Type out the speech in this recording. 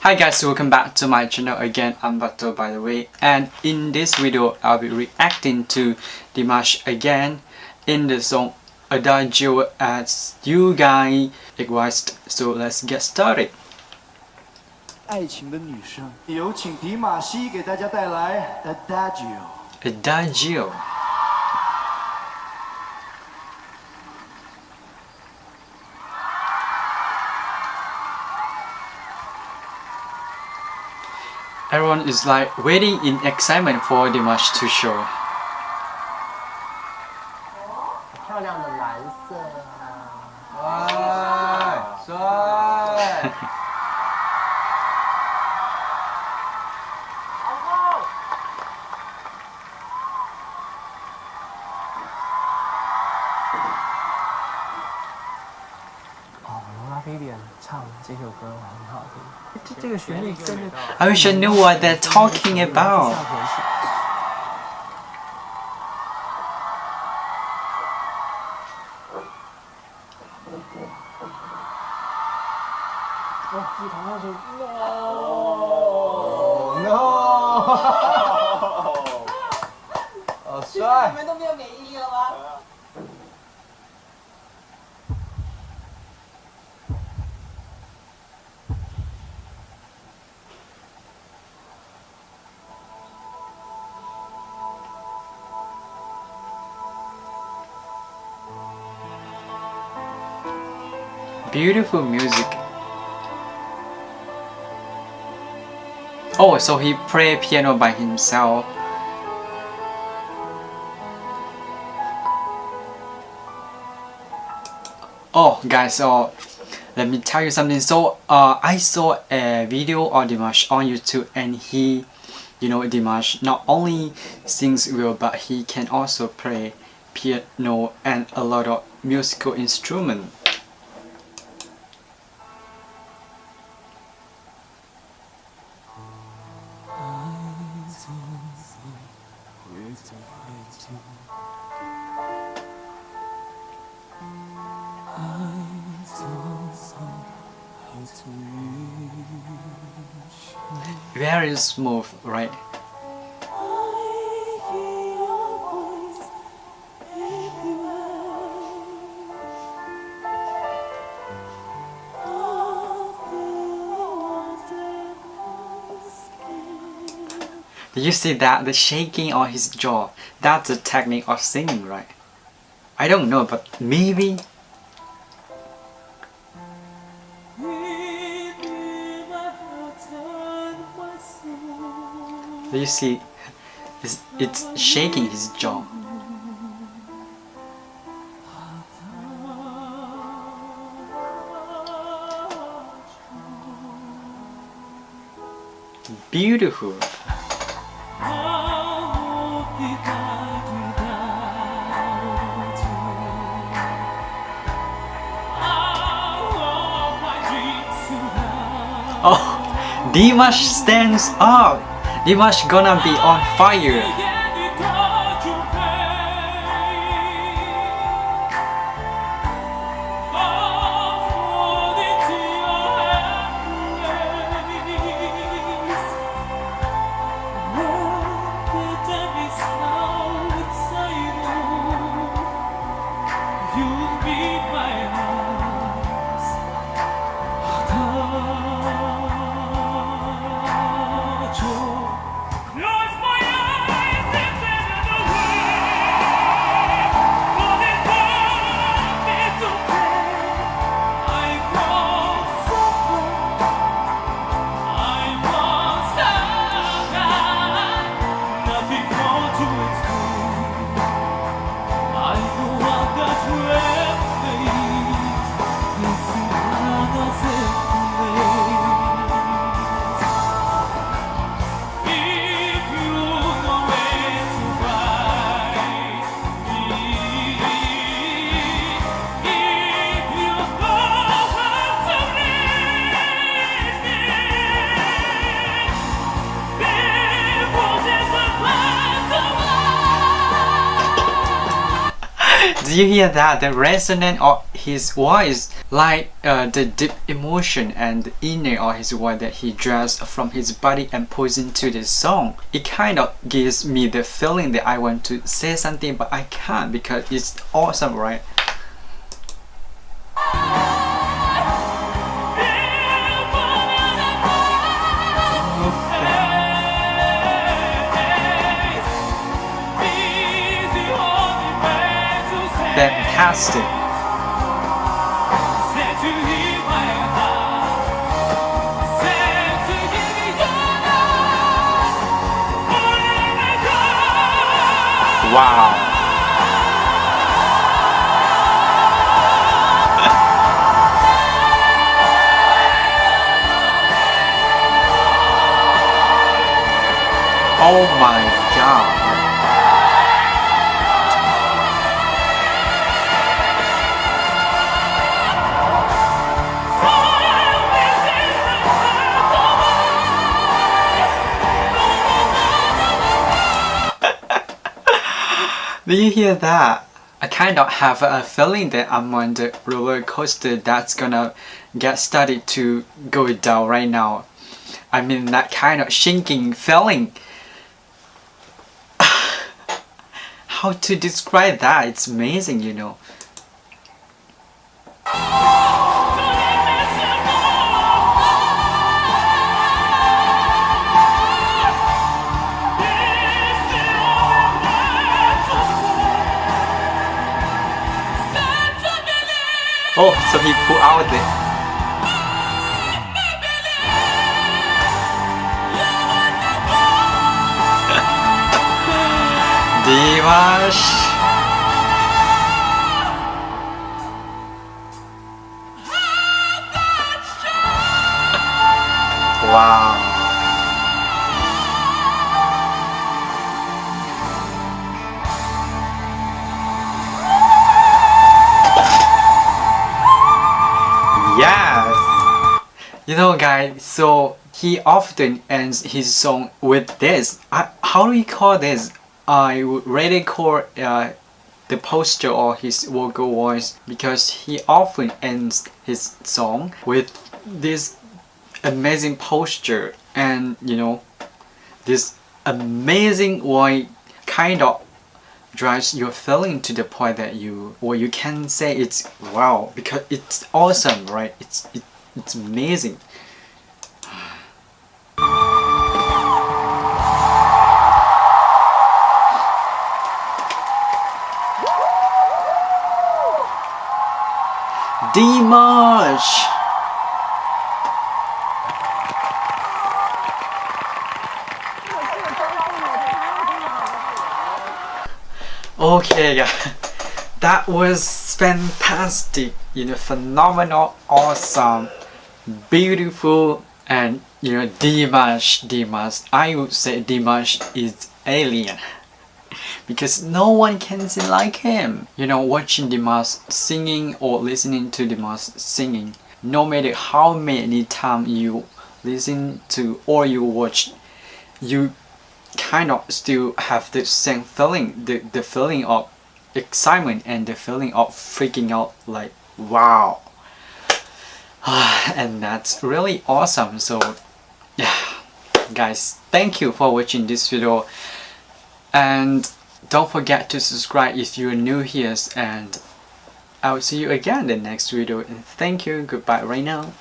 Hi guys, welcome back to my channel again, I'm Bato by the way and in this video I'll be reacting to Dimash again in the song Adagio as you guys request so let's get started 爱情的女生，有请迪玛希给大家带来 Adagio。 Adagio Everyone is like waiting in excitement for Dimash to show I wish I knew what they're talking about. No! No! 好帅！Beautiful music. Oh, so he play piano by himself. Oh, guys, so let me tell you something. So, uh, I saw a video of Dimash on YouTube, and he, you know, Dimash not only sings well, but he can also play piano and a lot of musical instrument. Very smooth, right? Did you see that? The shaking on his jaw. That's the technique of singing, right? I don't know, but maybe. You see? It's, shaking his jaw. Beautiful. Oh, Dimash stands up. Dimash gonna be on fire. Do you hear that? The resonance of his voice, like uh, the deep emotion and inner of his voice that he draws from his body and puts into the song. It kind of gives me the feeling that I want to say something, but I can't because it's awesome, right? Fantastic. Wow. oh my god. Do you hear that? I kind of have a feeling that I'm on the roller coaster that's gonna get started to go down right now. I mean that kind of shaking feeling. How to describe that? It's amazing, you know. Oh, so he pulled out the Dimash. Wow. You know guys, so he often ends his song with this. I, how do we call this? I would really call uh, the posture or his vocal voice because he often ends his song with this amazing posture and you know this amazing voice kind of drives your feeling to the point that you or you can say it's wow because it's awesome right it's it, it's amazing Dimash Okay, yeah. that was fantastic, you know, phenomenal, awesome, beautiful, and you know, Dimash, Dimash. I would say Dimash is alien because no one can sing like him. You know, watching Dimash singing or listening to Dimash singing, no matter how many times you listen to or you watch, you kind of still have the same feeling, the, the feeling of excitement and the feeling of freaking out like wow. and that's really awesome. So yeah, guys, thank you for watching this video. And don't forget to subscribe if you're new here and I will see you again in the next video. And thank you. Goodbye right now